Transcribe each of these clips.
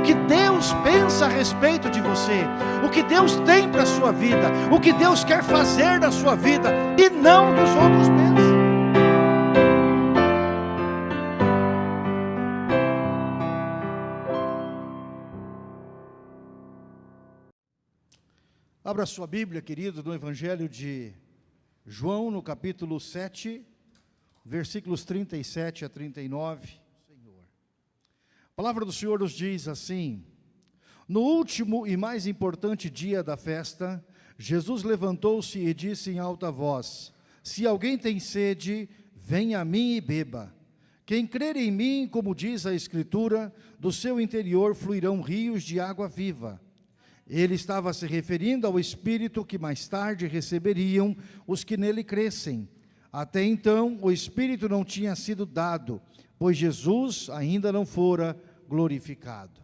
o que Deus pensa a respeito de você, o que Deus tem para a sua vida, o que Deus quer fazer na sua vida e não dos outros pensam. Abra sua Bíblia, querido, no Evangelho de João, no capítulo 7, versículos 37 a 39. Palavra do Senhor nos diz assim: No último e mais importante dia da festa, Jesus levantou-se e disse em alta voz: Se alguém tem sede, venha a mim e beba. Quem crer em mim, como diz a Escritura, do seu interior fluirão rios de água viva. Ele estava se referindo ao Espírito que mais tarde receberiam os que nele crescem. Até então, o Espírito não tinha sido dado, pois Jesus ainda não fora glorificado.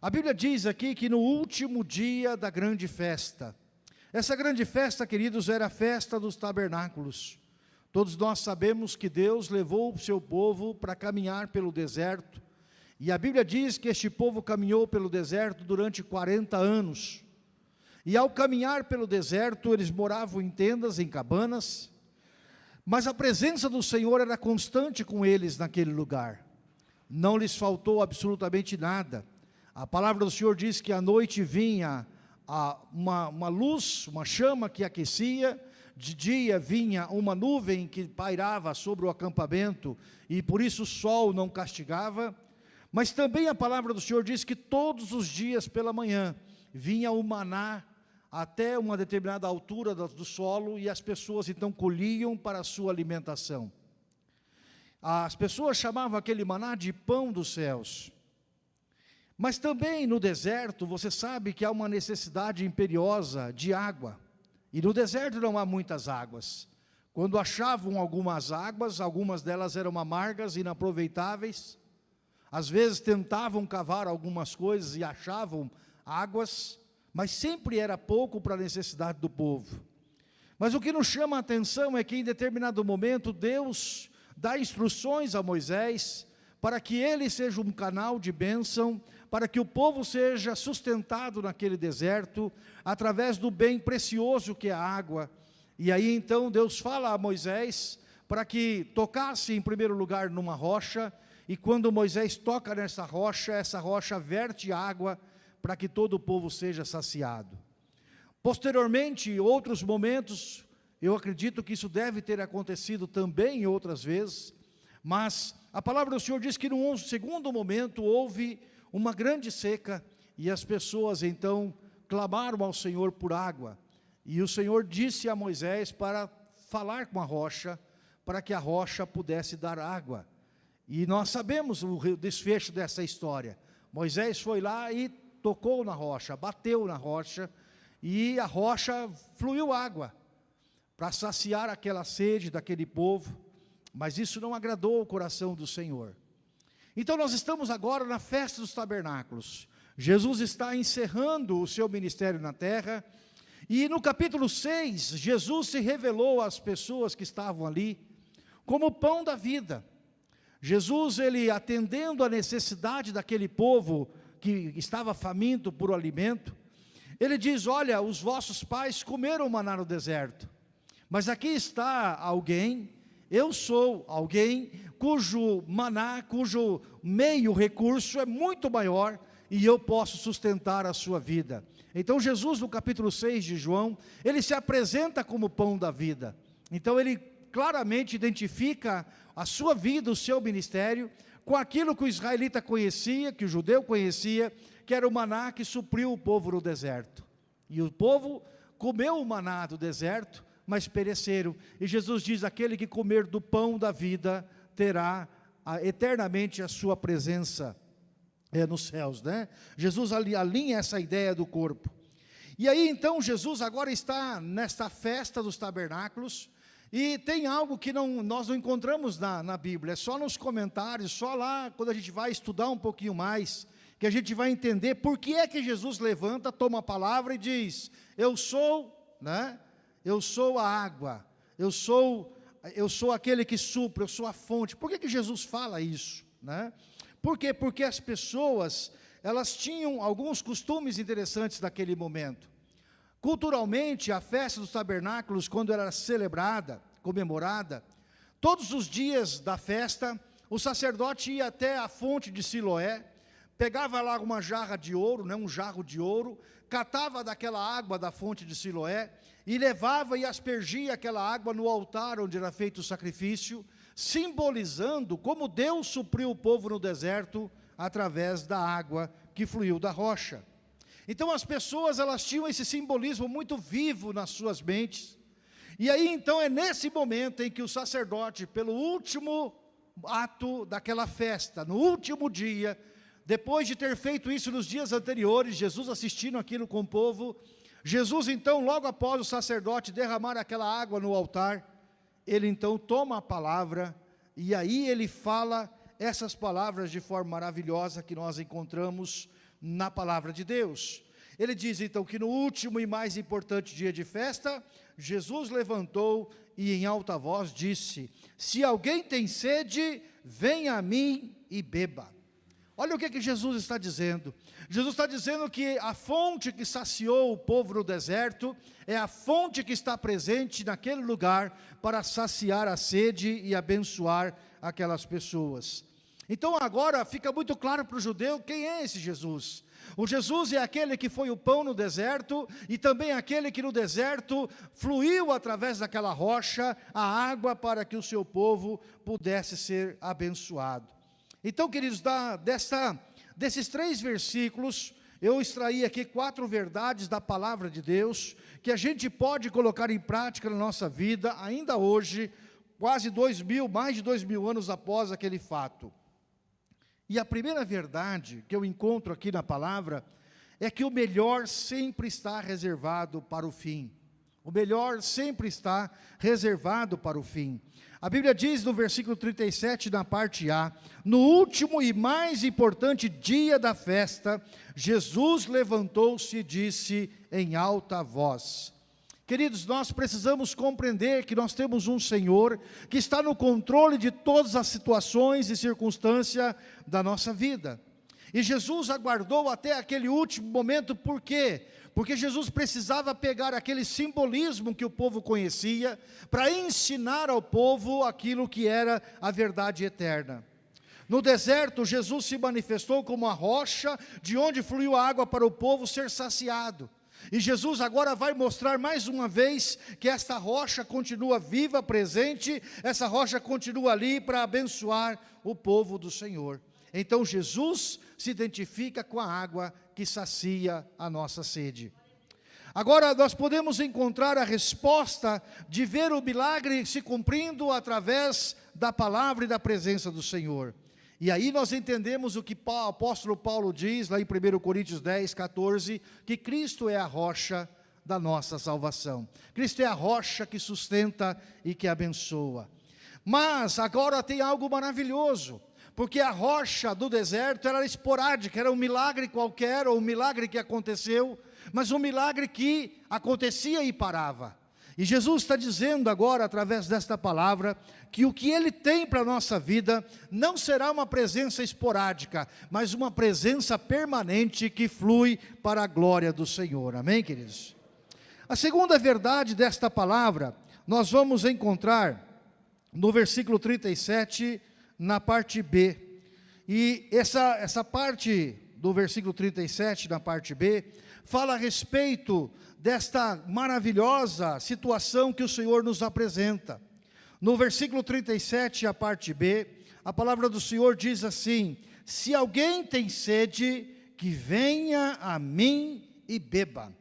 A Bíblia diz aqui que no último dia da grande festa, essa grande festa, queridos, era a festa dos tabernáculos. Todos nós sabemos que Deus levou o seu povo para caminhar pelo deserto, e a Bíblia diz que este povo caminhou pelo deserto durante 40 anos. E ao caminhar pelo deserto, eles moravam em tendas, em cabanas, mas a presença do Senhor era constante com eles naquele lugar. Não lhes faltou absolutamente nada. A palavra do Senhor diz que à noite vinha uma, uma luz, uma chama que aquecia, de dia vinha uma nuvem que pairava sobre o acampamento, e por isso o sol não castigava, mas também a palavra do Senhor diz que todos os dias pela manhã vinha o maná até uma determinada altura do solo e as pessoas então colhiam para a sua alimentação. As pessoas chamavam aquele maná de pão dos céus. Mas também no deserto, você sabe que há uma necessidade imperiosa de água. E no deserto não há muitas águas. Quando achavam algumas águas, algumas delas eram amargas, inaproveitáveis, às vezes tentavam cavar algumas coisas e achavam águas, mas sempre era pouco para a necessidade do povo. Mas o que nos chama a atenção é que em determinado momento Deus dá instruções a Moisés para que ele seja um canal de bênção, para que o povo seja sustentado naquele deserto, através do bem precioso que é a água. E aí então Deus fala a Moisés para que tocasse em primeiro lugar numa rocha, e quando Moisés toca nessa rocha, essa rocha verte água para que todo o povo seja saciado. Posteriormente, outros momentos, eu acredito que isso deve ter acontecido também outras vezes, mas a palavra do Senhor diz que num segundo momento houve uma grande seca e as pessoas então clamaram ao Senhor por água. E o Senhor disse a Moisés para falar com a rocha, para que a rocha pudesse dar água. E nós sabemos o desfecho dessa história. Moisés foi lá e tocou na rocha, bateu na rocha, e a rocha fluiu água, para saciar aquela sede daquele povo, mas isso não agradou o coração do Senhor. Então nós estamos agora na festa dos tabernáculos. Jesus está encerrando o seu ministério na terra, e no capítulo 6, Jesus se revelou às pessoas que estavam ali, como o pão da vida. Jesus, ele atendendo a necessidade daquele povo que estava faminto por alimento, ele diz, olha, os vossos pais comeram maná no deserto, mas aqui está alguém, eu sou alguém cujo maná, cujo meio recurso é muito maior e eu posso sustentar a sua vida. Então Jesus no capítulo 6 de João, ele se apresenta como pão da vida. Então ele claramente identifica a sua vida, o seu ministério, com aquilo que o israelita conhecia, que o judeu conhecia, que era o maná que supriu o povo no deserto. E o povo comeu o maná do deserto, mas pereceram. E Jesus diz: aquele que comer do pão da vida terá a, eternamente a sua presença é, nos céus. Né? Jesus alinha essa ideia do corpo. E aí então Jesus agora está nesta festa dos tabernáculos, e tem algo que não, nós não encontramos na, na Bíblia, é só nos comentários, só lá quando a gente vai estudar um pouquinho mais, que a gente vai entender por que é que Jesus levanta, toma a palavra e diz, eu sou, né, eu sou a água, eu sou, eu sou aquele que supra, eu sou a fonte. Por que que Jesus fala isso? Né? Por quê? Porque as pessoas, elas tinham alguns costumes interessantes naquele momento. Culturalmente, a festa dos tabernáculos, quando era celebrada, comemorada, todos os dias da festa, o sacerdote ia até a fonte de Siloé, pegava lá uma jarra de ouro, né, um jarro de ouro, catava daquela água da fonte de Siloé e levava e aspergia aquela água no altar onde era feito o sacrifício, simbolizando como Deus supriu o povo no deserto através da água que fluiu da rocha. Então as pessoas elas tinham esse simbolismo muito vivo nas suas mentes. E aí então é nesse momento em que o sacerdote, pelo último ato daquela festa, no último dia, depois de ter feito isso nos dias anteriores, Jesus assistindo aquilo com o povo, Jesus então, logo após o sacerdote derramar aquela água no altar, ele então toma a palavra, e aí ele fala essas palavras de forma maravilhosa que nós encontramos na palavra de Deus. Ele diz então que no último e mais importante dia de festa, Jesus levantou e em alta voz disse, se alguém tem sede, venha a mim e beba. Olha o que, que Jesus está dizendo. Jesus está dizendo que a fonte que saciou o povo no deserto é a fonte que está presente naquele lugar para saciar a sede e abençoar aquelas pessoas. Então agora fica muito claro para o judeu quem é esse Jesus. O Jesus é aquele que foi o pão no deserto e também aquele que no deserto fluiu através daquela rocha a água para que o seu povo pudesse ser abençoado. Então, queridos, da, dessa, desses três versículos, eu extraí aqui quatro verdades da palavra de Deus, que a gente pode colocar em prática na nossa vida, ainda hoje, quase dois mil, mais de dois mil anos após aquele fato. E a primeira verdade que eu encontro aqui na palavra, é que o melhor sempre está reservado para o fim. O melhor sempre está reservado para o fim. A Bíblia diz no versículo 37, na parte A, no último e mais importante dia da festa, Jesus levantou-se e disse em alta voz. Queridos, nós precisamos compreender que nós temos um Senhor que está no controle de todas as situações e circunstâncias da nossa vida. E Jesus aguardou até aquele último momento, por quê? Porque Jesus precisava pegar aquele simbolismo que o povo conhecia, para ensinar ao povo aquilo que era a verdade eterna. No deserto, Jesus se manifestou como a rocha, de onde fluiu a água para o povo ser saciado. E Jesus agora vai mostrar mais uma vez que esta rocha continua viva, presente, essa rocha continua ali para abençoar o povo do Senhor. Então Jesus se identifica com a água que sacia a nossa sede. Agora nós podemos encontrar a resposta de ver o milagre se cumprindo através da palavra e da presença do Senhor. E aí nós entendemos o que o apóstolo Paulo diz lá em 1 Coríntios 10, 14, que Cristo é a rocha da nossa salvação. Cristo é a rocha que sustenta e que abençoa. Mas agora tem algo maravilhoso porque a rocha do deserto era esporádica, era um milagre qualquer, ou um milagre que aconteceu, mas um milagre que acontecia e parava. E Jesus está dizendo agora, através desta palavra, que o que Ele tem para a nossa vida não será uma presença esporádica, mas uma presença permanente que flui para a glória do Senhor. Amém, queridos? A segunda verdade desta palavra, nós vamos encontrar no versículo 37 na parte B. E essa, essa parte do versículo 37, na parte B, fala a respeito desta maravilhosa situação que o Senhor nos apresenta. No versículo 37, a parte B, a palavra do Senhor diz assim, se alguém tem sede, que venha a mim e beba.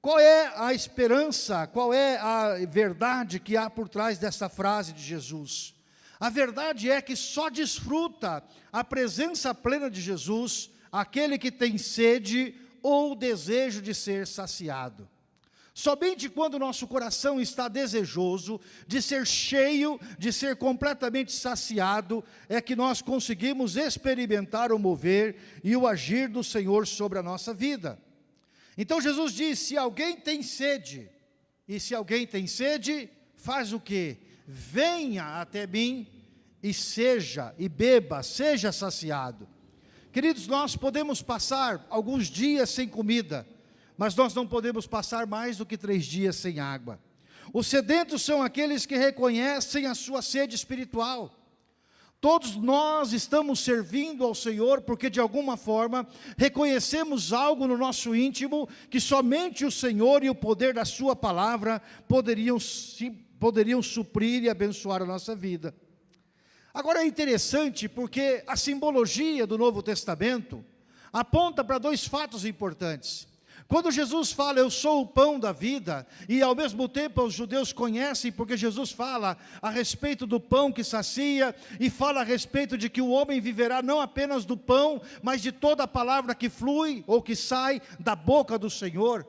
Qual é a esperança, qual é a verdade que há por trás dessa frase de Jesus? A verdade é que só desfruta a presença plena de Jesus aquele que tem sede ou desejo de ser saciado. Somente quando o nosso coração está desejoso de ser cheio, de ser completamente saciado, é que nós conseguimos experimentar o mover e o agir do Senhor sobre a nossa vida. Então Jesus diz, se alguém tem sede, e se alguém tem sede, faz o quê? Venha até mim e seja, e beba, seja saciado. Queridos, nós podemos passar alguns dias sem comida, mas nós não podemos passar mais do que três dias sem água. Os sedentos são aqueles que reconhecem a sua sede espiritual. Todos nós estamos servindo ao Senhor porque de alguma forma reconhecemos algo no nosso íntimo que somente o Senhor e o poder da sua palavra poderiam, poderiam suprir e abençoar a nossa vida. Agora é interessante porque a simbologia do Novo Testamento aponta para dois fatos importantes. Quando Jesus fala, eu sou o pão da vida, e ao mesmo tempo os judeus conhecem, porque Jesus fala a respeito do pão que sacia, e fala a respeito de que o homem viverá não apenas do pão, mas de toda a palavra que flui ou que sai da boca do Senhor.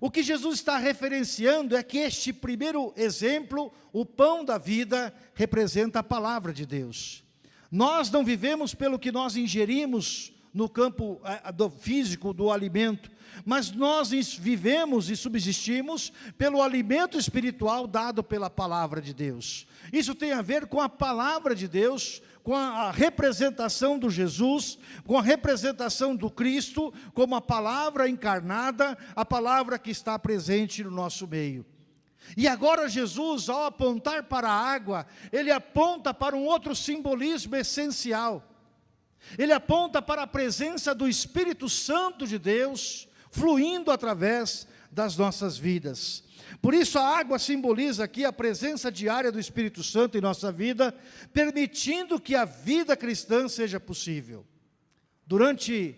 O que Jesus está referenciando é que este primeiro exemplo, o pão da vida, representa a palavra de Deus. Nós não vivemos pelo que nós ingerimos no campo é, do físico, do alimento, mas nós vivemos e subsistimos pelo alimento espiritual dado pela palavra de Deus. Isso tem a ver com a palavra de Deus, com a representação do Jesus, com a representação do Cristo, como a palavra encarnada, a palavra que está presente no nosso meio. E agora Jesus, ao apontar para a água, ele aponta para um outro simbolismo essencial. Ele aponta para a presença do Espírito Santo de Deus, fluindo através das nossas vidas. Por isso a água simboliza aqui a presença diária do Espírito Santo em nossa vida, permitindo que a vida cristã seja possível. Durante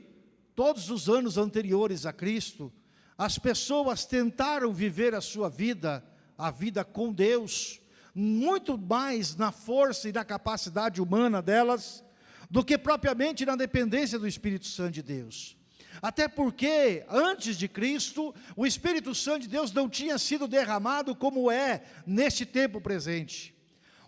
todos os anos anteriores a Cristo, as pessoas tentaram viver a sua vida, a vida com Deus, muito mais na força e na capacidade humana delas, do que propriamente na dependência do Espírito Santo de Deus. Até porque, antes de Cristo, o Espírito Santo de Deus não tinha sido derramado como é neste tempo presente.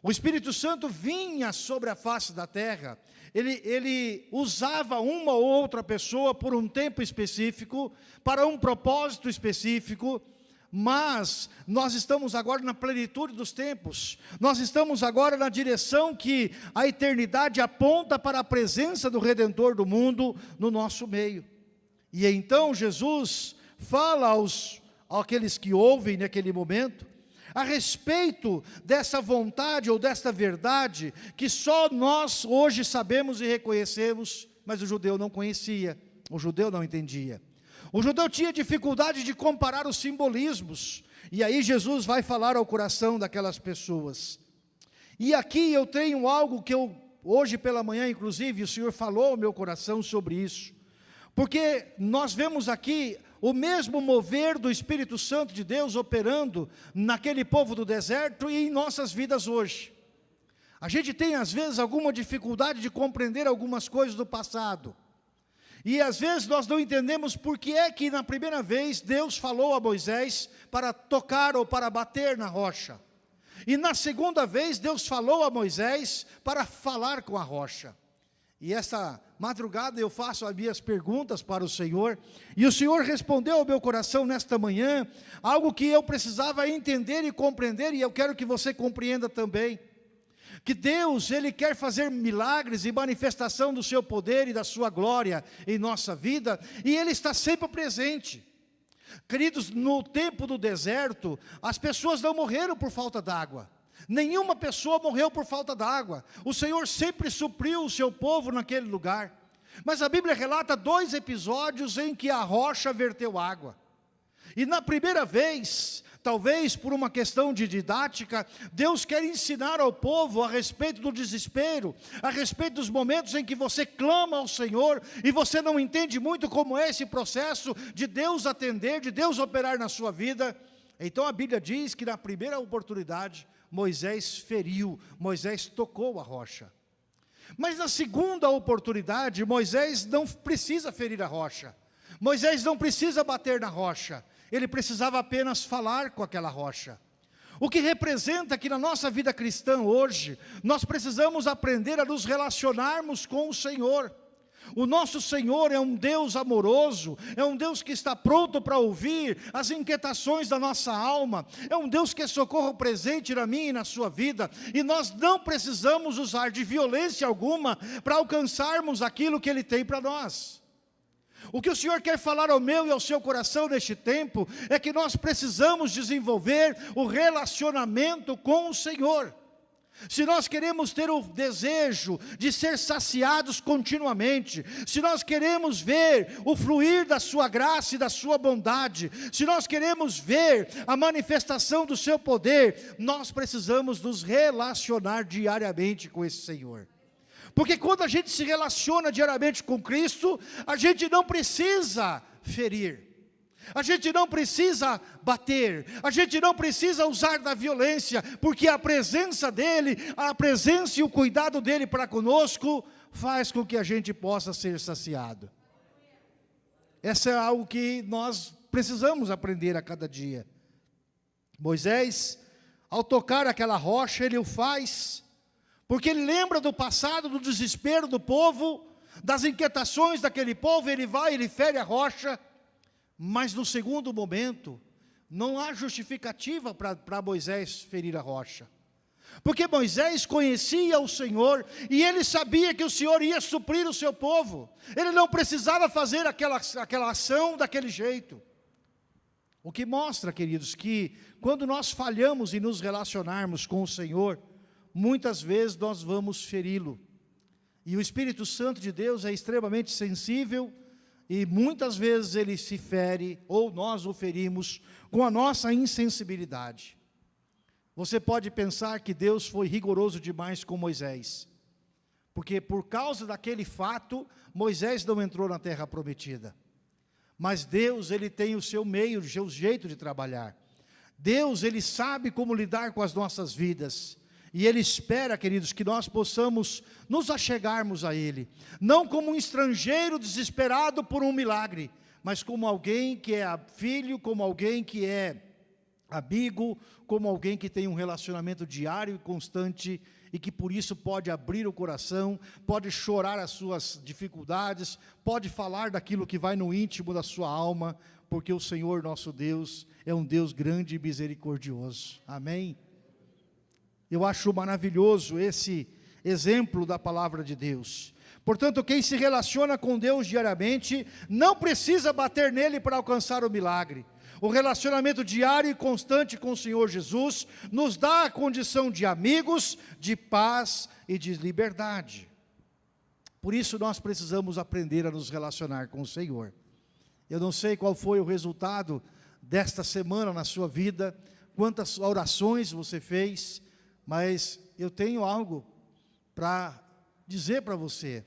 O Espírito Santo vinha sobre a face da terra, ele, ele usava uma ou outra pessoa por um tempo específico, para um propósito específico, mas nós estamos agora na plenitude dos tempos, nós estamos agora na direção que a eternidade aponta para a presença do Redentor do mundo no nosso meio. E então Jesus fala aos aqueles que ouvem naquele momento, a respeito dessa vontade ou desta verdade que só nós hoje sabemos e reconhecemos, mas o judeu não conhecia, o judeu não entendia. O judeu tinha dificuldade de comparar os simbolismos, e aí Jesus vai falar ao coração daquelas pessoas. E aqui eu tenho algo que eu, hoje pela manhã inclusive, o Senhor falou ao meu coração sobre isso. Porque nós vemos aqui o mesmo mover do Espírito Santo de Deus operando naquele povo do deserto e em nossas vidas hoje. A gente tem às vezes alguma dificuldade de compreender algumas coisas do passado. E às vezes nós não entendemos por que é que na primeira vez Deus falou a Moisés para tocar ou para bater na rocha. E na segunda vez Deus falou a Moisés para falar com a rocha. E essa madrugada eu faço as minhas perguntas para o Senhor, e o Senhor respondeu ao meu coração nesta manhã, algo que eu precisava entender e compreender, e eu quero que você compreenda também, que Deus, Ele quer fazer milagres e manifestação do seu poder e da sua glória em nossa vida, e Ele está sempre presente. Queridos, no tempo do deserto, as pessoas não morreram por falta d'água, Nenhuma pessoa morreu por falta d'água. O Senhor sempre supriu o seu povo naquele lugar. Mas a Bíblia relata dois episódios em que a rocha verteu água. E na primeira vez, talvez por uma questão de didática, Deus quer ensinar ao povo a respeito do desespero, a respeito dos momentos em que você clama ao Senhor e você não entende muito como é esse processo de Deus atender, de Deus operar na sua vida. Então a Bíblia diz que na primeira oportunidade, Moisés feriu, Moisés tocou a rocha. Mas na segunda oportunidade, Moisés não precisa ferir a rocha. Moisés não precisa bater na rocha. Ele precisava apenas falar com aquela rocha. O que representa que na nossa vida cristã hoje, nós precisamos aprender a nos relacionarmos com o Senhor. O nosso Senhor é um Deus amoroso, é um Deus que está pronto para ouvir as inquietações da nossa alma, é um Deus que é socorro presente na minha e na sua vida, e nós não precisamos usar de violência alguma para alcançarmos aquilo que Ele tem para nós. O que o Senhor quer falar ao meu e ao seu coração neste tempo, é que nós precisamos desenvolver o relacionamento com o Senhor. Se nós queremos ter o desejo de ser saciados continuamente, se nós queremos ver o fluir da sua graça e da sua bondade, se nós queremos ver a manifestação do seu poder, nós precisamos nos relacionar diariamente com esse Senhor. Porque quando a gente se relaciona diariamente com Cristo, a gente não precisa ferir. A gente não precisa bater, a gente não precisa usar da violência, porque a presença dEle, a presença e o cuidado dEle para conosco, faz com que a gente possa ser saciado. Essa é algo que nós precisamos aprender a cada dia. Moisés, ao tocar aquela rocha, ele o faz, porque ele lembra do passado, do desespero do povo, das inquietações daquele povo, ele vai, ele fere a rocha, mas no segundo momento, não há justificativa para Moisés ferir a rocha. Porque Moisés conhecia o Senhor e ele sabia que o Senhor ia suprir o seu povo. Ele não precisava fazer aquela, aquela ação daquele jeito. O que mostra, queridos, que quando nós falhamos em nos relacionarmos com o Senhor, muitas vezes nós vamos feri-lo. E o Espírito Santo de Deus é extremamente sensível e muitas vezes ele se fere, ou nós o ferimos, com a nossa insensibilidade. Você pode pensar que Deus foi rigoroso demais com Moisés, porque por causa daquele fato, Moisés não entrou na terra prometida. Mas Deus, ele tem o seu meio, o seu jeito de trabalhar. Deus, ele sabe como lidar com as nossas vidas. E Ele espera, queridos, que nós possamos nos achegarmos a Ele, não como um estrangeiro desesperado por um milagre, mas como alguém que é filho, como alguém que é amigo, como alguém que tem um relacionamento diário e constante e que por isso pode abrir o coração, pode chorar as suas dificuldades, pode falar daquilo que vai no íntimo da sua alma, porque o Senhor nosso Deus é um Deus grande e misericordioso. Amém? Eu acho maravilhoso esse exemplo da palavra de Deus. Portanto, quem se relaciona com Deus diariamente, não precisa bater nele para alcançar o milagre. O relacionamento diário e constante com o Senhor Jesus nos dá a condição de amigos, de paz e de liberdade. Por isso nós precisamos aprender a nos relacionar com o Senhor. Eu não sei qual foi o resultado desta semana na sua vida, quantas orações você fez, mas eu tenho algo para dizer para você.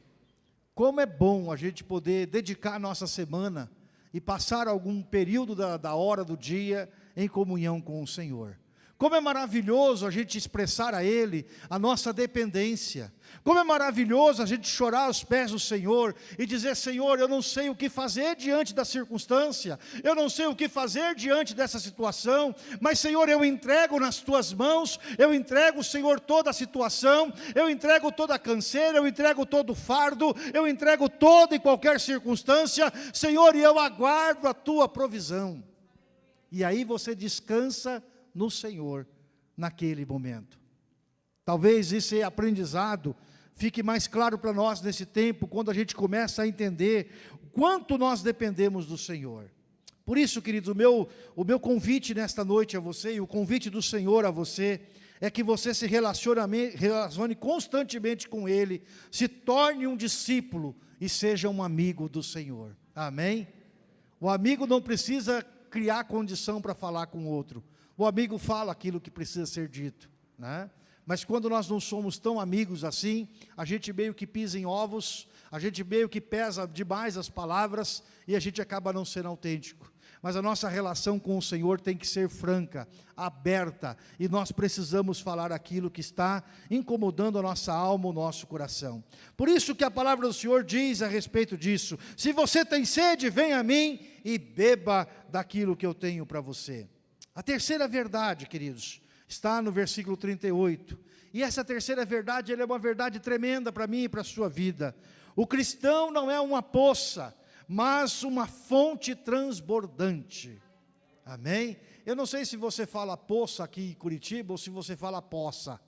Como é bom a gente poder dedicar a nossa semana e passar algum período da, da hora do dia em comunhão com o Senhor. Como é maravilhoso a gente expressar a Ele a nossa dependência. Como é maravilhoso a gente chorar aos pés do Senhor e dizer, Senhor, eu não sei o que fazer diante da circunstância, eu não sei o que fazer diante dessa situação, mas Senhor, eu entrego nas Tuas mãos, eu entrego, Senhor, toda a situação, eu entrego toda a canseira, eu entrego todo o fardo, eu entrego toda e qualquer circunstância, Senhor, e eu aguardo a Tua provisão. E aí você descansa no Senhor naquele momento. Talvez esse aprendizado fique mais claro para nós nesse tempo, quando a gente começa a entender o quanto nós dependemos do Senhor. Por isso, queridos, o meu, o meu convite nesta noite a você, e o convite do Senhor a você, é que você se relacione, constantemente com Ele, se torne um discípulo e seja um amigo do Senhor. Amém? O amigo não precisa criar condição para falar com o outro. O amigo fala aquilo que precisa ser dito, né? Mas quando nós não somos tão amigos assim, a gente meio que pisa em ovos, a gente meio que pesa demais as palavras e a gente acaba não sendo autêntico. Mas a nossa relação com o Senhor tem que ser franca, aberta, e nós precisamos falar aquilo que está incomodando a nossa alma, o nosso coração. Por isso que a palavra do Senhor diz a respeito disso: se você tem sede, venha a mim e beba daquilo que eu tenho para você. A terceira verdade, queridos, está no versículo 38. E essa terceira verdade, é uma verdade tremenda para mim e para a sua vida. O cristão não é uma poça, mas uma fonte transbordante. Amém? Eu não sei se você fala poça aqui em Curitiba ou se você fala poça,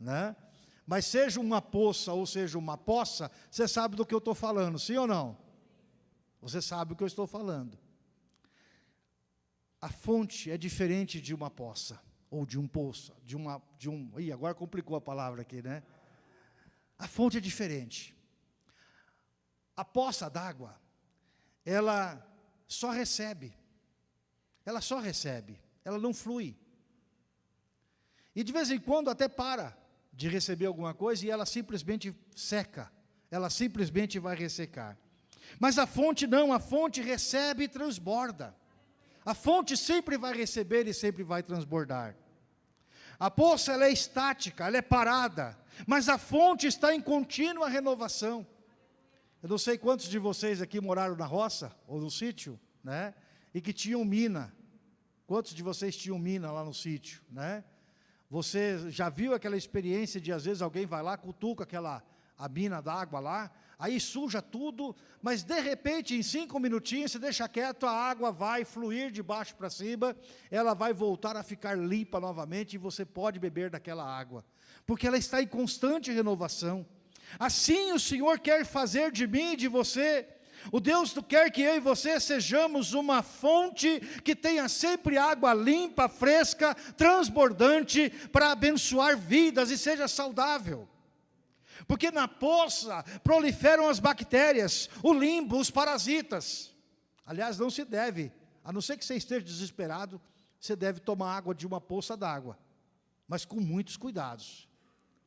né? Mas seja uma poça ou seja uma poça, você sabe do que eu estou falando, sim ou não? Você sabe o que eu estou falando. A fonte é diferente de uma poça ou de um poço, de uma de um, ih, agora complicou a palavra aqui, né? A fonte é diferente. A poça d'água, ela só recebe. Ela só recebe, ela não flui. E de vez em quando até para de receber alguma coisa e ela simplesmente seca. Ela simplesmente vai ressecar. Mas a fonte não, a fonte recebe e transborda. A fonte sempre vai receber e sempre vai transbordar. A poça ela é estática, ela é parada, mas a fonte está em contínua renovação. Eu não sei quantos de vocês aqui moraram na roça ou no sítio, né? E que tinham mina. Quantos de vocês tinham mina lá no sítio, né? Você já viu aquela experiência de às vezes alguém vai lá, cutuca aquela a mina d'água lá, aí suja tudo, mas de repente em cinco minutinhos você deixa quieto, a água vai fluir de baixo para cima, ela vai voltar a ficar limpa novamente e você pode beber daquela água, porque ela está em constante renovação. Assim o Senhor quer fazer de mim e de você, o Deus quer que eu e você sejamos uma fonte que tenha sempre água limpa, fresca, transbordante, para abençoar vidas e seja saudável. Porque na poça proliferam as bactérias, o limbo, os parasitas. Aliás, não se deve, a não ser que você esteja desesperado, você deve tomar água de uma poça d'água, mas com muitos cuidados.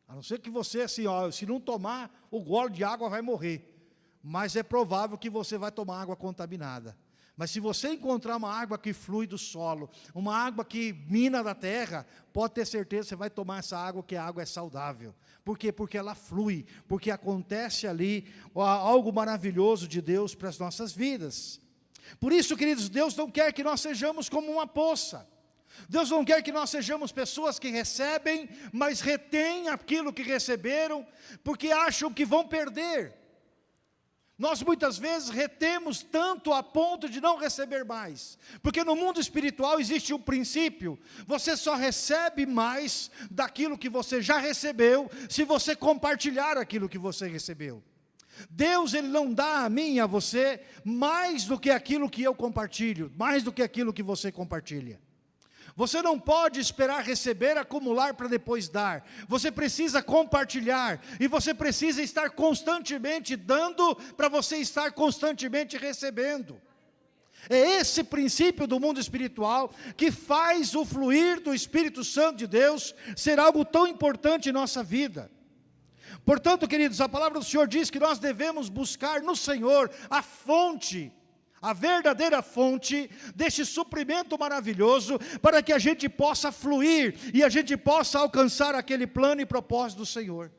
A não ser que você, assim, ó, se não tomar, o gole de água vai morrer mas é provável que você vai tomar água contaminada. Mas se você encontrar uma água que flui do solo, uma água que mina da terra, pode ter certeza que você vai tomar essa água, que a água é saudável. Por quê? Porque ela flui, porque acontece ali algo maravilhoso de Deus para as nossas vidas. Por isso, queridos, Deus não quer que nós sejamos como uma poça. Deus não quer que nós sejamos pessoas que recebem, mas retêm aquilo que receberam, porque acham que vão perder. Nós muitas vezes retemos tanto a ponto de não receber mais, porque no mundo espiritual existe um princípio, você só recebe mais daquilo que você já recebeu, se você compartilhar aquilo que você recebeu. Deus ele não dá a mim e a você mais do que aquilo que eu compartilho, mais do que aquilo que você compartilha. Você não pode esperar receber, acumular para depois dar. Você precisa compartilhar e você precisa estar constantemente dando para você estar constantemente recebendo. É esse princípio do mundo espiritual que faz o fluir do Espírito Santo de Deus ser algo tão importante em nossa vida. Portanto, queridos, a palavra do Senhor diz que nós devemos buscar no Senhor a fonte a verdadeira fonte deste suprimento maravilhoso, para que a gente possa fluir e a gente possa alcançar aquele plano e propósito do Senhor.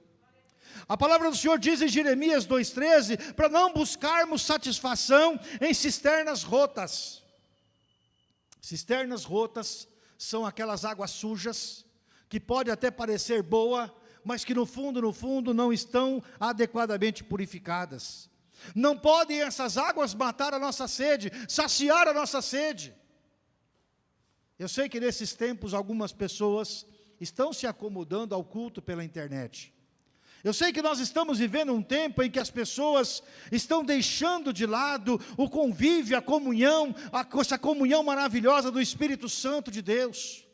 A palavra do Senhor diz em Jeremias 2,13, para não buscarmos satisfação em cisternas rotas. Cisternas rotas são aquelas águas sujas, que pode até parecer boa, mas que no fundo, no fundo, não estão adequadamente purificadas. Não podem essas águas matar a nossa sede, saciar a nossa sede. Eu sei que nesses tempos algumas pessoas estão se acomodando ao culto pela internet. Eu sei que nós estamos vivendo um tempo em que as pessoas estão deixando de lado o convívio, a comunhão, a, essa comunhão maravilhosa do Espírito Santo de Deus.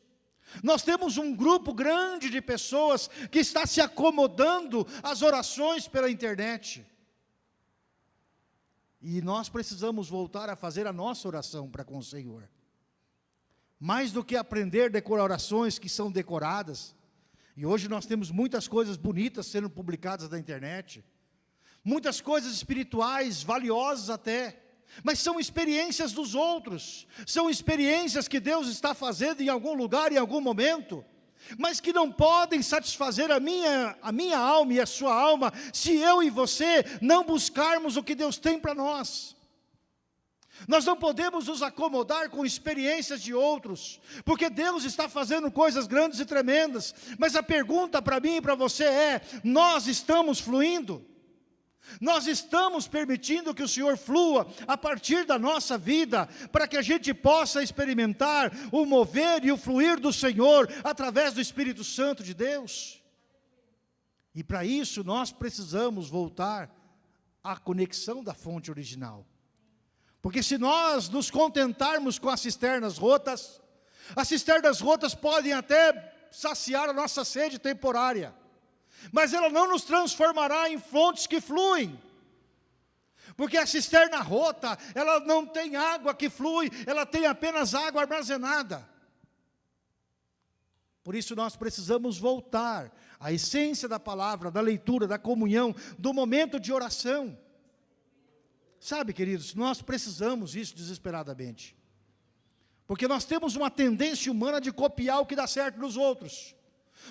Nós temos um grupo grande de pessoas que está se acomodando às orações pela internet. E nós precisamos voltar a fazer a nossa oração para com o Senhor. Mais do que aprender decorar orações que são decoradas, e hoje nós temos muitas coisas bonitas sendo publicadas na internet, muitas coisas espirituais, valiosas até, mas são experiências dos outros, são experiências que Deus está fazendo em algum lugar, em algum momento, mas que não podem satisfazer a minha, a minha alma e a sua alma, se eu e você não buscarmos o que Deus tem para nós. Nós não podemos nos acomodar com experiências de outros, porque Deus está fazendo coisas grandes e tremendas, mas a pergunta para mim e para você é, nós estamos fluindo? Nós estamos permitindo que o Senhor flua a partir da nossa vida, para que a gente possa experimentar o mover e o fluir do Senhor através do Espírito Santo de Deus. E para isso nós precisamos voltar à conexão da fonte original. Porque se nós nos contentarmos com as cisternas rotas, as cisternas rotas podem até saciar a nossa sede temporária mas ela não nos transformará em fontes que fluem. Porque a cisterna rota, ela não tem água que flui, ela tem apenas água armazenada. Por isso nós precisamos voltar à essência da palavra, da leitura, da comunhão, do momento de oração. Sabe, queridos, nós precisamos isso desesperadamente. Porque nós temos uma tendência humana de copiar o que dá certo nos outros.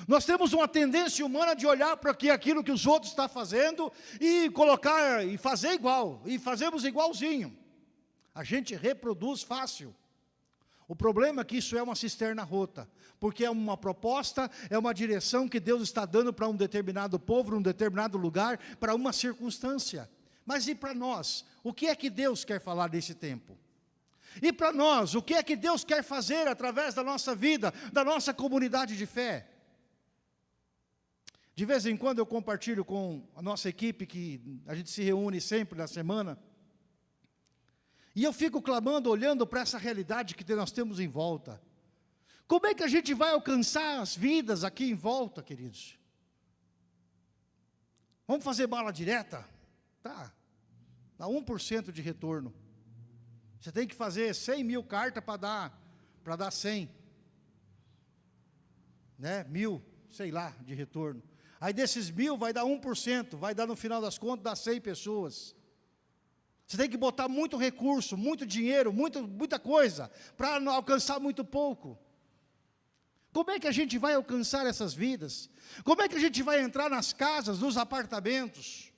Nós temos uma tendência humana de olhar para aquilo que os outros estão fazendo e colocar e fazer igual, e fazemos igualzinho. A gente reproduz fácil. O problema é que isso é uma cisterna rota, porque é uma proposta, é uma direção que Deus está dando para um determinado povo, um determinado lugar, para uma circunstância. Mas e para nós? O que é que Deus quer falar desse tempo? E para nós, o que é que Deus quer fazer através da nossa vida, da nossa comunidade de fé? De vez em quando eu compartilho com a nossa equipe, que a gente se reúne sempre na semana, e eu fico clamando, olhando para essa realidade que nós temos em volta. Como é que a gente vai alcançar as vidas aqui em volta, queridos? Vamos fazer bala direta? Tá, dá 1% de retorno. Você tem que fazer 100 mil cartas para dar, para dar 100. Né? Mil, sei lá, de retorno. Aí desses mil vai dar 1%, vai dar no final das contas, dá 100 pessoas. Você tem que botar muito recurso, muito dinheiro, muito, muita coisa, para alcançar muito pouco. Como é que a gente vai alcançar essas vidas? Como é que a gente vai entrar nas casas, nos apartamentos?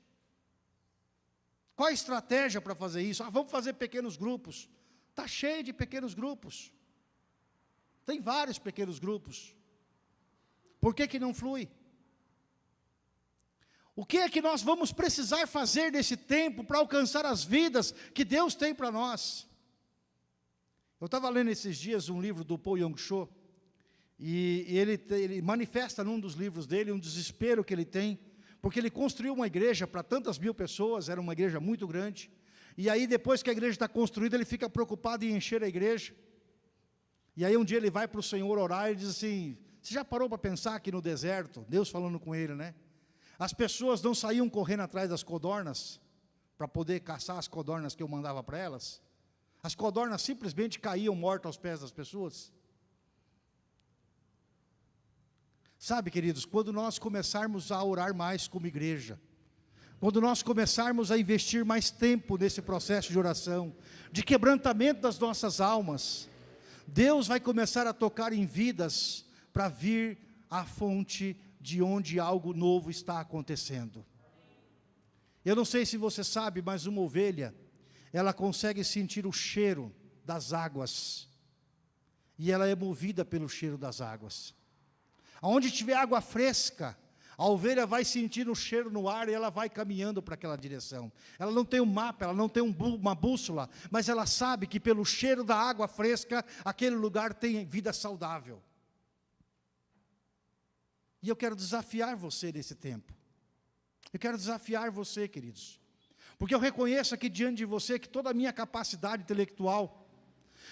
Qual a estratégia para fazer isso? Ah, vamos fazer pequenos grupos. Está cheio de pequenos grupos. Tem vários pequenos grupos. Por que, que não flui? O que é que nós vamos precisar fazer nesse tempo para alcançar as vidas que Deus tem para nós? Eu estava lendo esses dias um livro do Paul Yong-cho, e ele, ele manifesta num dos livros dele um desespero que ele tem, porque ele construiu uma igreja para tantas mil pessoas, era uma igreja muito grande, e aí depois que a igreja está construída, ele fica preocupado em encher a igreja, e aí um dia ele vai para o Senhor orar e diz assim, você já parou para pensar aqui no deserto, Deus falando com ele, né? As pessoas não saíam correndo atrás das codornas, para poder caçar as codornas que eu mandava para elas. As codornas simplesmente caíam mortas aos pés das pessoas. Sabe, queridos, quando nós começarmos a orar mais como igreja, quando nós começarmos a investir mais tempo nesse processo de oração, de quebrantamento das nossas almas, Deus vai começar a tocar em vidas para vir à fonte de onde algo novo está acontecendo. Eu não sei se você sabe, mas uma ovelha, ela consegue sentir o cheiro das águas, e ela é movida pelo cheiro das águas. Aonde tiver água fresca, a ovelha vai sentir o cheiro no ar e ela vai caminhando para aquela direção. Ela não tem um mapa, ela não tem um, uma bússola, mas ela sabe que pelo cheiro da água fresca, aquele lugar tem vida saudável. E eu quero desafiar você nesse tempo. Eu quero desafiar você, queridos. Porque eu reconheço aqui diante de você que toda a minha capacidade intelectual,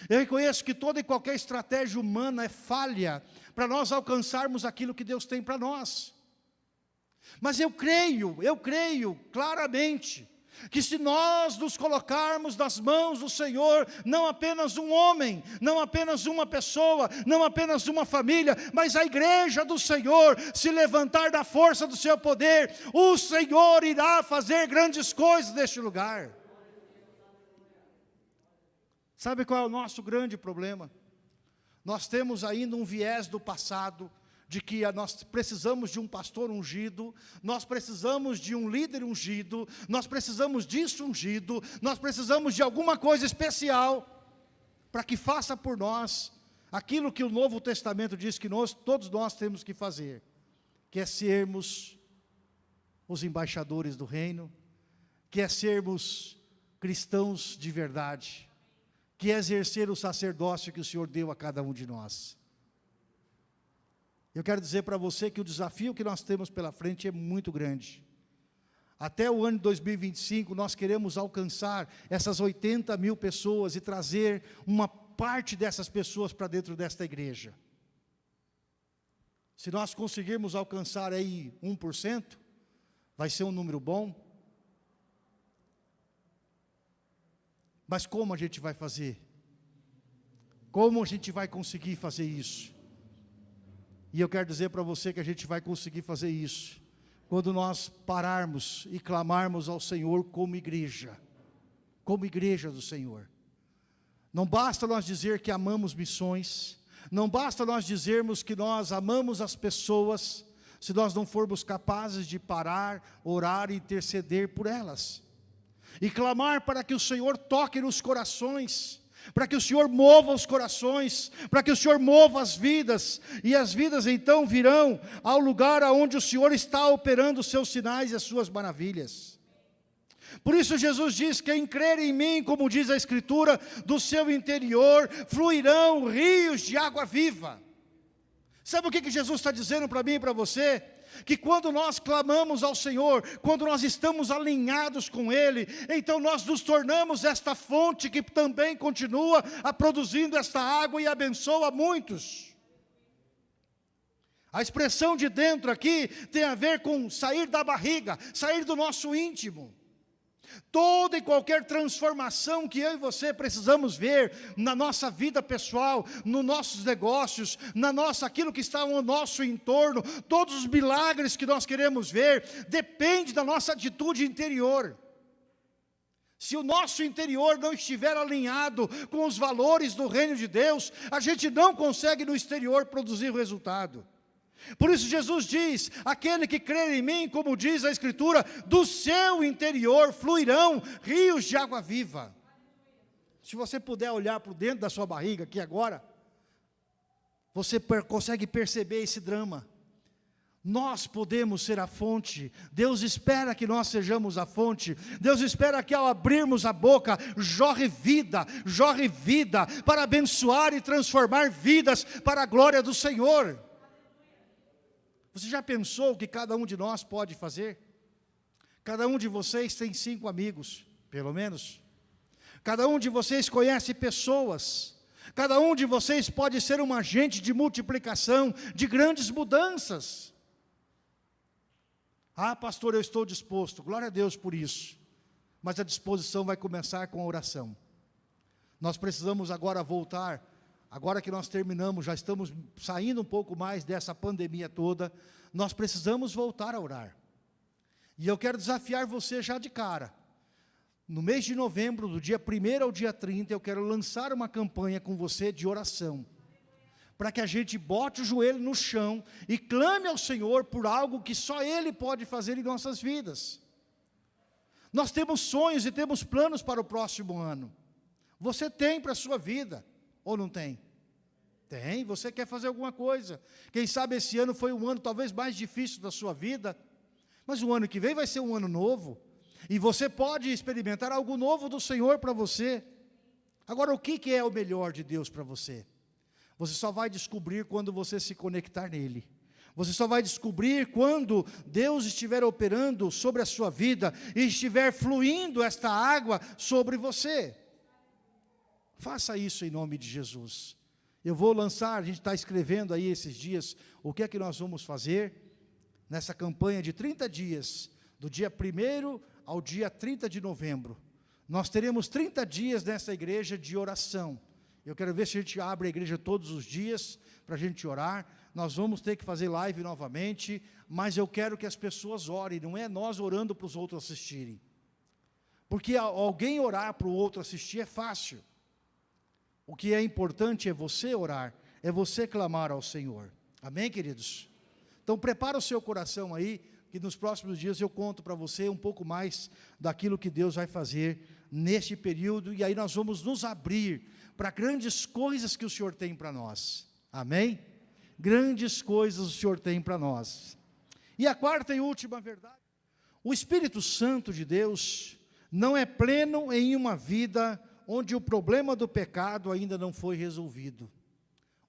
eu reconheço que toda e qualquer estratégia humana é falha para nós alcançarmos aquilo que Deus tem para nós. Mas eu creio, eu creio claramente, que se nós nos colocarmos nas mãos do Senhor, não apenas um homem, não apenas uma pessoa, não apenas uma família, mas a igreja do Senhor se levantar da força do seu poder, o Senhor irá fazer grandes coisas neste lugar. Sabe qual é o nosso grande problema? Nós temos ainda um viés do passado, de que nós precisamos de um pastor ungido, nós precisamos de um líder ungido, nós precisamos disso ungido, nós precisamos de alguma coisa especial para que faça por nós aquilo que o Novo Testamento diz que nós, todos nós temos que fazer, que é sermos os embaixadores do reino, que é sermos cristãos de verdade, que é exercer o sacerdócio que o Senhor deu a cada um de nós. Eu quero dizer para você que o desafio que nós temos pela frente é muito grande. Até o ano de 2025, nós queremos alcançar essas 80 mil pessoas e trazer uma parte dessas pessoas para dentro desta igreja. Se nós conseguirmos alcançar aí 1%, vai ser um número bom. Mas como a gente vai fazer? Como a gente vai conseguir fazer isso? E eu quero dizer para você que a gente vai conseguir fazer isso, quando nós pararmos e clamarmos ao Senhor como igreja, como igreja do Senhor. Não basta nós dizer que amamos missões, não basta nós dizermos que nós amamos as pessoas, se nós não formos capazes de parar, orar e interceder por elas. E clamar para que o Senhor toque nos corações, para que o Senhor mova os corações, para que o Senhor mova as vidas, e as vidas então virão ao lugar aonde o Senhor está operando os seus sinais e as suas maravilhas. Por isso Jesus diz, quem crer em mim, como diz a Escritura, do seu interior fluirão rios de água viva. Sabe o que, que Jesus está dizendo para mim e para você? Que quando nós clamamos ao Senhor, quando nós estamos alinhados com Ele, então nós nos tornamos esta fonte que também continua a produzindo esta água e abençoa muitos. A expressão de dentro aqui tem a ver com sair da barriga, sair do nosso íntimo. Toda e qualquer transformação que eu e você precisamos ver na nossa vida pessoal, nos nossos negócios, na nossa aquilo que está no nosso entorno, todos os milagres que nós queremos ver, depende da nossa atitude interior. Se o nosso interior não estiver alinhado com os valores do reino de Deus, a gente não consegue no exterior produzir o resultado. Por isso Jesus diz, aquele que crer em mim, como diz a Escritura, do seu interior fluirão rios de água viva. Se você puder olhar para dentro da sua barriga aqui agora, você consegue perceber esse drama. Nós podemos ser a fonte, Deus espera que nós sejamos a fonte, Deus espera que ao abrirmos a boca, jorre vida, jorre vida, para abençoar e transformar vidas para a glória do Senhor. Você já pensou o que cada um de nós pode fazer? Cada um de vocês tem cinco amigos, pelo menos. Cada um de vocês conhece pessoas. Cada um de vocês pode ser um agente de multiplicação, de grandes mudanças. Ah, pastor, eu estou disposto. Glória a Deus por isso. Mas a disposição vai começar com a oração. Nós precisamos agora voltar agora que nós terminamos, já estamos saindo um pouco mais dessa pandemia toda, nós precisamos voltar a orar. E eu quero desafiar você já de cara. No mês de novembro, do dia 1 ao dia 30, eu quero lançar uma campanha com você de oração. Para que a gente bote o joelho no chão e clame ao Senhor por algo que só Ele pode fazer em nossas vidas. Nós temos sonhos e temos planos para o próximo ano. Você tem para a sua vida. Ou não tem? Tem, você quer fazer alguma coisa. Quem sabe esse ano foi um ano talvez mais difícil da sua vida, mas o ano que vem vai ser um ano novo. E você pode experimentar algo novo do Senhor para você. Agora, o que, que é o melhor de Deus para você? Você só vai descobrir quando você se conectar nele. Você só vai descobrir quando Deus estiver operando sobre a sua vida e estiver fluindo esta água sobre você. Faça isso em nome de Jesus. Eu vou lançar, a gente está escrevendo aí esses dias, o que é que nós vamos fazer nessa campanha de 30 dias, do dia 1 ao dia 30 de novembro. Nós teremos 30 dias nessa igreja de oração. Eu quero ver se a gente abre a igreja todos os dias para a gente orar. Nós vamos ter que fazer live novamente, mas eu quero que as pessoas orem, não é nós orando para os outros assistirem. Porque alguém orar para o outro assistir é fácil. O que é importante é você orar, é você clamar ao Senhor. Amém, queridos? Então prepara o seu coração aí, que nos próximos dias eu conto para você um pouco mais daquilo que Deus vai fazer neste período, e aí nós vamos nos abrir para grandes coisas que o Senhor tem para nós. Amém? Grandes coisas o Senhor tem para nós. E a quarta e última verdade, o Espírito Santo de Deus não é pleno em uma vida onde o problema do pecado ainda não foi resolvido.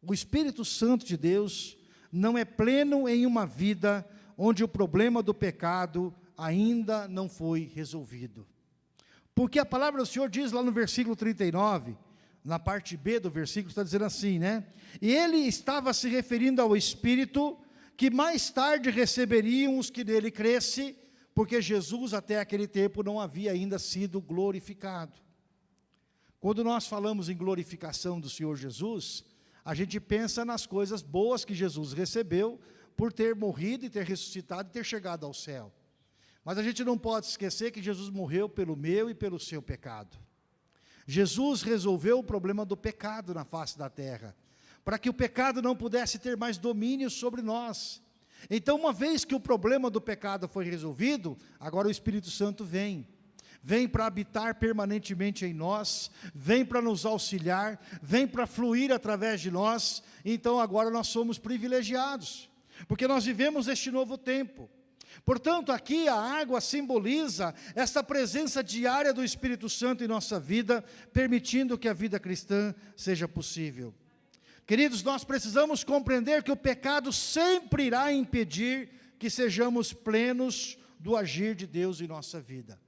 O Espírito Santo de Deus não é pleno em uma vida onde o problema do pecado ainda não foi resolvido. Porque a palavra do Senhor diz lá no versículo 39, na parte B do versículo, está dizendo assim, né? E ele estava se referindo ao Espírito que mais tarde receberiam os que nele cresce, porque Jesus até aquele tempo não havia ainda sido glorificado. Quando nós falamos em glorificação do Senhor Jesus, a gente pensa nas coisas boas que Jesus recebeu por ter morrido e ter ressuscitado e ter chegado ao céu. Mas a gente não pode esquecer que Jesus morreu pelo meu e pelo seu pecado. Jesus resolveu o problema do pecado na face da terra, para que o pecado não pudesse ter mais domínio sobre nós. Então, uma vez que o problema do pecado foi resolvido, agora o Espírito Santo vem. Vem para habitar permanentemente em nós, vem para nos auxiliar, vem para fluir através de nós. Então, agora nós somos privilegiados, porque nós vivemos este novo tempo. Portanto, aqui a água simboliza essa presença diária do Espírito Santo em nossa vida, permitindo que a vida cristã seja possível. Queridos, nós precisamos compreender que o pecado sempre irá impedir que sejamos plenos do agir de Deus em nossa vida.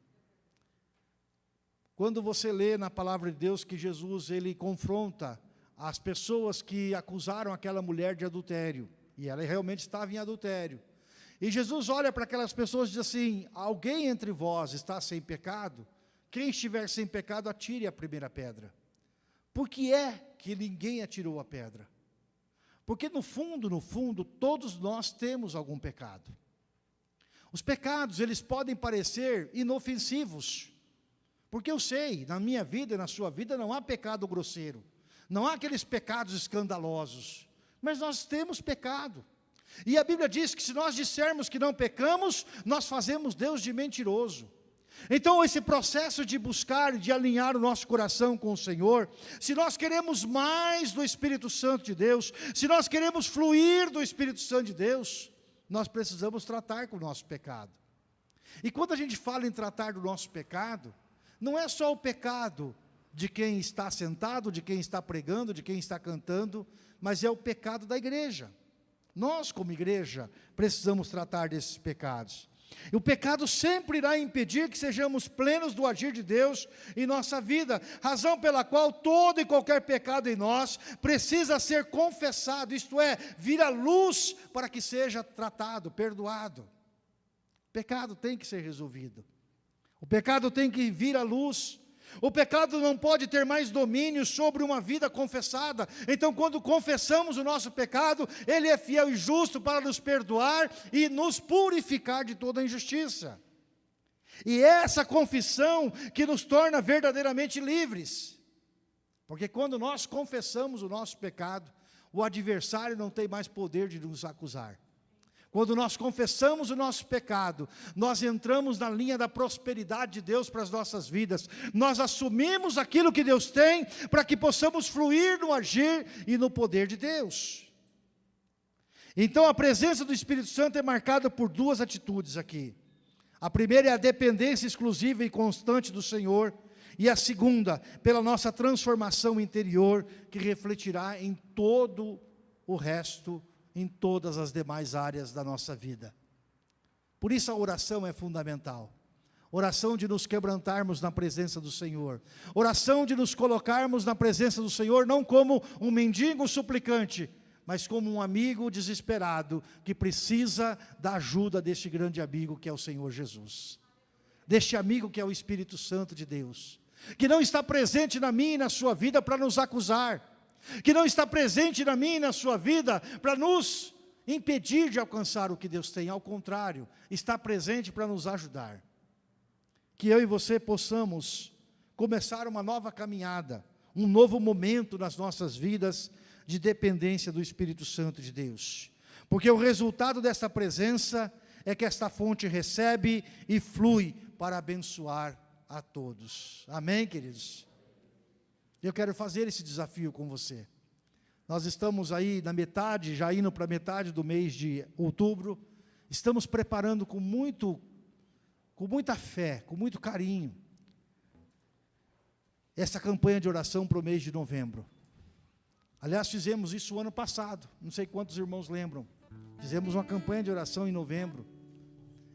Quando você lê na palavra de Deus que Jesus ele confronta as pessoas que acusaram aquela mulher de adultério, e ela realmente estava em adultério. E Jesus olha para aquelas pessoas e diz assim: Alguém entre vós está sem pecado? Quem estiver sem pecado, atire a primeira pedra. Por que é que ninguém atirou a pedra? Porque no fundo, no fundo, todos nós temos algum pecado. Os pecados, eles podem parecer inofensivos. Porque eu sei, na minha vida e na sua vida, não há pecado grosseiro. Não há aqueles pecados escandalosos. Mas nós temos pecado. E a Bíblia diz que se nós dissermos que não pecamos, nós fazemos Deus de mentiroso. Então, esse processo de buscar, de alinhar o nosso coração com o Senhor, se nós queremos mais do Espírito Santo de Deus, se nós queremos fluir do Espírito Santo de Deus, nós precisamos tratar com o nosso pecado. E quando a gente fala em tratar do nosso pecado, não é só o pecado de quem está sentado, de quem está pregando, de quem está cantando, mas é o pecado da igreja. Nós, como igreja, precisamos tratar desses pecados. E o pecado sempre irá impedir que sejamos plenos do agir de Deus em nossa vida, razão pela qual todo e qualquer pecado em nós precisa ser confessado, isto é, vir à luz para que seja tratado, perdoado. O pecado tem que ser resolvido. O pecado tem que vir à luz. O pecado não pode ter mais domínio sobre uma vida confessada. Então, quando confessamos o nosso pecado, Ele é fiel e justo para nos perdoar e nos purificar de toda injustiça. E é essa confissão que nos torna verdadeiramente livres. Porque quando nós confessamos o nosso pecado, o adversário não tem mais poder de nos acusar. Quando nós confessamos o nosso pecado, nós entramos na linha da prosperidade de Deus para as nossas vidas. Nós assumimos aquilo que Deus tem para que possamos fluir no agir e no poder de Deus. Então a presença do Espírito Santo é marcada por duas atitudes aqui. A primeira é a dependência exclusiva e constante do Senhor, e a segunda, pela nossa transformação interior, que refletirá em todo o resto em todas as demais áreas da nossa vida. Por isso a oração é fundamental. Oração de nos quebrantarmos na presença do Senhor. Oração de nos colocarmos na presença do Senhor, não como um mendigo suplicante, mas como um amigo desesperado que precisa da ajuda deste grande amigo que é o Senhor Jesus. Deste amigo que é o Espírito Santo de Deus, que não está presente na minha e na sua vida para nos acusar, que não está presente na minha e na sua vida para nos impedir de alcançar o que Deus tem, ao contrário, está presente para nos ajudar. Que eu e você possamos começar uma nova caminhada, um novo momento nas nossas vidas de dependência do Espírito Santo de Deus. Porque o resultado dessa presença é que esta fonte recebe e flui para abençoar a todos. Amém, queridos? Eu quero fazer esse desafio com você. Nós estamos aí na metade, já indo para a metade do mês de outubro. Estamos preparando com muito, com muita fé, com muito carinho, essa campanha de oração para o mês de novembro. Aliás, fizemos isso o ano passado, não sei quantos irmãos lembram. Fizemos uma campanha de oração em novembro.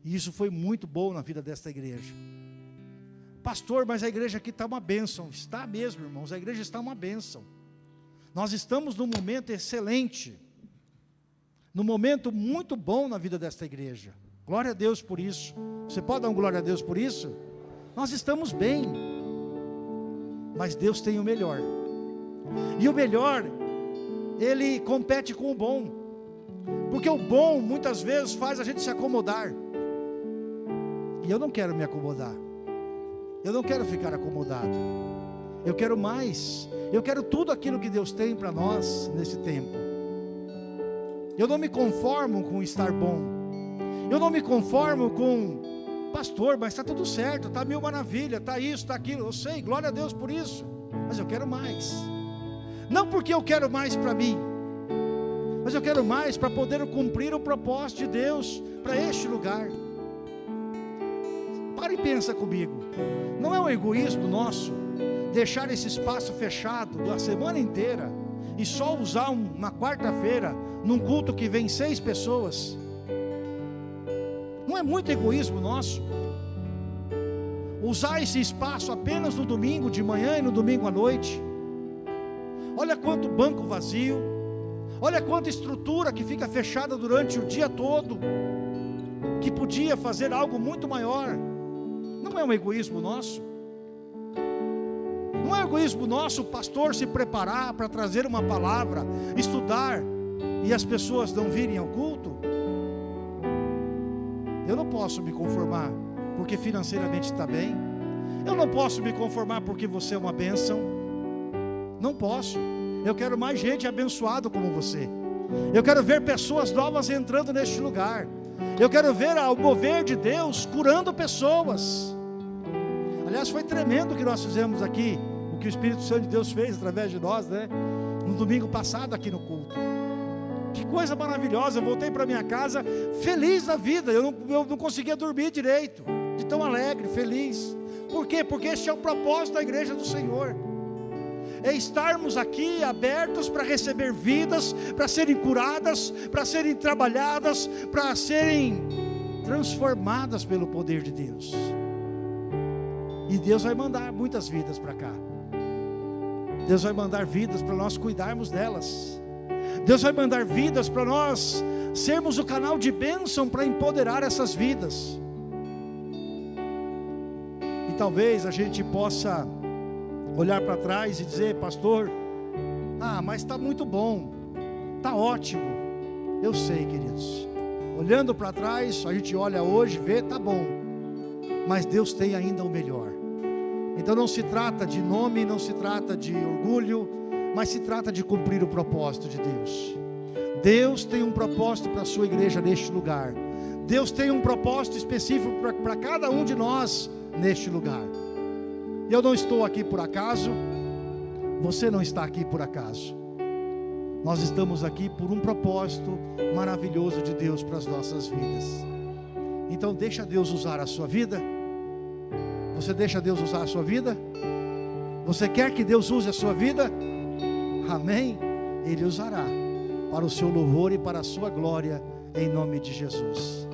E isso foi muito bom na vida desta igreja. Pastor, mas a igreja aqui está uma bênção. Está mesmo, irmãos, a igreja está uma bênção. Nós estamos num momento excelente, num momento muito bom na vida desta igreja. Glória a Deus por isso. Você pode dar um glória a Deus por isso? Nós estamos bem, mas Deus tem o melhor. E o melhor, ele compete com o bom, porque o bom muitas vezes faz a gente se acomodar. E eu não quero me acomodar. Eu não quero ficar acomodado. Eu quero mais. Eu quero tudo aquilo que Deus tem para nós nesse tempo. Eu não me conformo com estar bom. Eu não me conformo com pastor, mas está tudo certo, está mil maravilha, está isso, está aquilo. Eu sei, glória a Deus por isso. Mas eu quero mais. Não porque eu quero mais para mim, mas eu quero mais para poder cumprir o propósito de Deus para este lugar. Para e pensa comigo. Não é um egoísmo nosso deixar esse espaço fechado da semana inteira e só usar uma quarta-feira num culto que vem seis pessoas? Não é muito egoísmo nosso? Usar esse espaço apenas no domingo de manhã e no domingo à noite? Olha quanto banco vazio, olha quanta estrutura que fica fechada durante o dia todo, que podia fazer algo muito maior. Não é um egoísmo nosso? Não é um egoísmo nosso o pastor se preparar para trazer uma palavra, estudar e as pessoas não virem ao culto? Eu não posso me conformar porque financeiramente está bem. Eu não posso me conformar porque você é uma bênção. Não posso. Eu quero mais gente abençoada como você. Eu quero ver pessoas novas entrando neste lugar. Eu quero ver o mover de Deus curando pessoas. Aliás, foi tremendo o que nós fizemos aqui, o que o Espírito Santo de Deus fez através de nós, né? No domingo passado aqui no culto. Que coisa maravilhosa, eu voltei para minha casa feliz da vida, eu não, eu não conseguia dormir direito, de tão alegre, feliz. Por quê? Porque este é o propósito da igreja do Senhor é estarmos aqui abertos para receber vidas, para serem curadas, para serem trabalhadas, para serem transformadas pelo poder de Deus. E Deus vai mandar muitas vidas para cá. Deus vai mandar vidas para nós cuidarmos delas. Deus vai mandar vidas para nós sermos o canal de bênção para empoderar essas vidas. E talvez a gente possa olhar para trás e dizer, pastor, ah, mas está muito bom, está ótimo. Eu sei, queridos. Olhando para trás, a gente olha hoje, vê, está bom. Mas Deus tem ainda o melhor. Então não se trata de nome, não se trata de orgulho, mas se trata de cumprir o propósito de Deus. Deus tem um propósito para a sua igreja neste lugar. Deus tem um propósito específico para cada um de nós neste lugar. Eu não estou aqui por acaso, você não está aqui por acaso. Nós estamos aqui por um propósito maravilhoso de Deus para as nossas vidas. Então deixa Deus usar a sua vida. Você deixa Deus usar a sua vida? Você quer que Deus use a sua vida? Amém? Ele usará para o seu louvor e para a sua glória, em nome de Jesus.